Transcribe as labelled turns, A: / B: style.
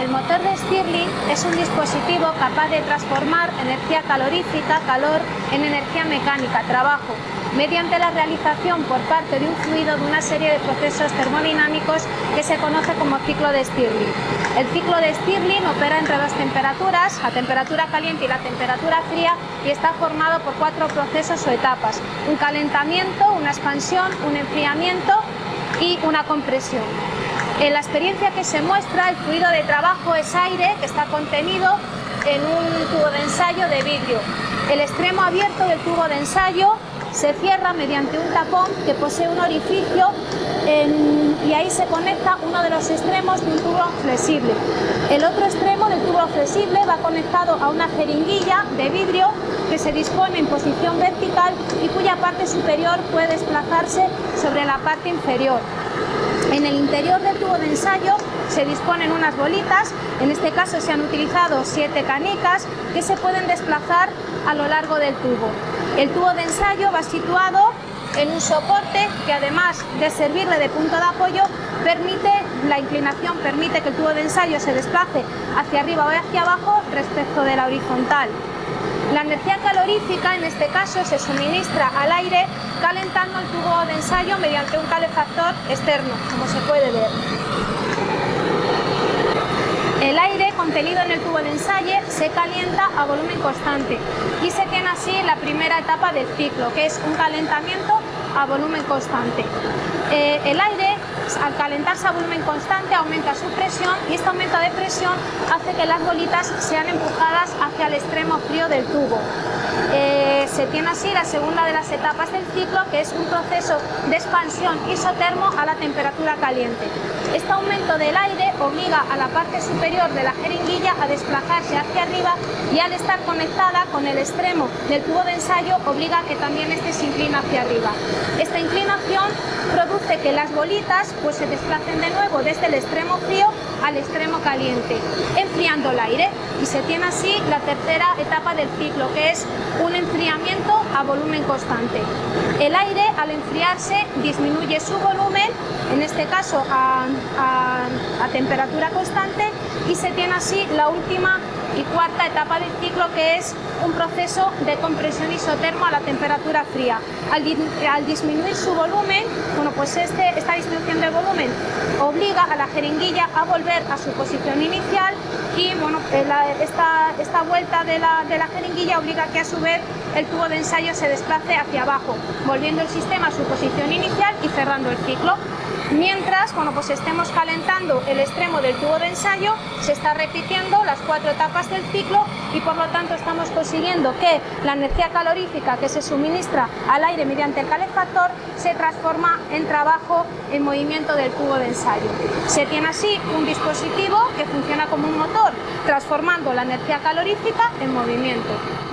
A: El motor de Stirling es un dispositivo capaz de transformar energía calorífica, calor, en energía mecánica, trabajo, mediante la realización por parte de un fluido de una serie de procesos termodinámicos que se conoce como ciclo de Stirling. El ciclo de Stirling opera entre dos temperaturas, la temperatura caliente y la temperatura fría, y está formado por cuatro procesos o etapas, un calentamiento, una expansión, un enfriamiento y una compresión. En la experiencia que se muestra, el fluido de trabajo es aire que está contenido en un tubo de ensayo de vidrio. El extremo abierto del tubo de ensayo se cierra mediante un tapón que posee un orificio y ahí se conecta uno de los extremos de un tubo flexible. El otro extremo del tubo flexible va conectado a una jeringuilla de vidrio que se dispone en posición vertical y cuya parte superior puede desplazarse sobre la parte inferior. En el interior del tubo de ensayo se disponen unas bolitas, en este caso se han utilizado siete canicas que se pueden desplazar a lo largo del tubo. El tubo de ensayo va situado en un soporte que además de servirle de punto de apoyo, permite, la inclinación permite que el tubo de ensayo se desplace hacia arriba o hacia abajo respecto de la horizontal. La energía calorífica en este caso se suministra al aire calentando el tubo de ensayo mediante un calefactor externo, como se puede ver. El aire contenido en el tubo de ensayo se calienta a volumen constante y se tiene así la primera etapa del ciclo, que es un calentamiento a volumen constante. Eh, el aire, al calentarse a volumen constante, aumenta su presión y este aumento de presión hace que las bolitas sean empujadas hacia el extremo frío del tubo. Eh, se tiene así la segunda de las etapas del ciclo, que es un proceso de expansión isotermo a la temperatura caliente. Este aumento del aire obliga a la parte superior de la jeringuilla a desplazarse hacia arriba y al estar conectada con el extremo del tubo de ensayo obliga a que también este se inclina hacia arriba. Esta inclinación produce que las bolitas pues, se desplacen de nuevo desde el extremo frío al extremo caliente, enfriando el aire y se tiene así la tercera etapa del ciclo, que es un enfriamiento a volumen constante. El aire al enfriarse disminuye su volumen, en este caso a, a temperatura constante, y se tiene así la última y cuarta etapa del ciclo que es un proceso de compresión isotermo a la temperatura fría. Al, disminuir su volumen, bueno, pues este, esta disminución de volumen obliga a la jeringuilla a volver a su posición inicial y bueno, eh, esta, esta, vuelta de la, de la jeringuilla obliga a que a su vez el tubo de ensayo se desplace hacia abajo, volviendo el sistema a su posición inicial y cerrando el ciclo. Mientras, bueno, pues estemos calentando el extremo del tubo de ensayo, se está repitiendo las cuatro etapas del ciclo y por lo tanto estamos consiguiendo que la energía calorífica que se suministra al aire mediante el calefactor se transforma en trabajo en movimiento del tubo de ensayo. Se tiene así un dispositivo que funciona como un motor, transformando la energía calorífica en movimiento.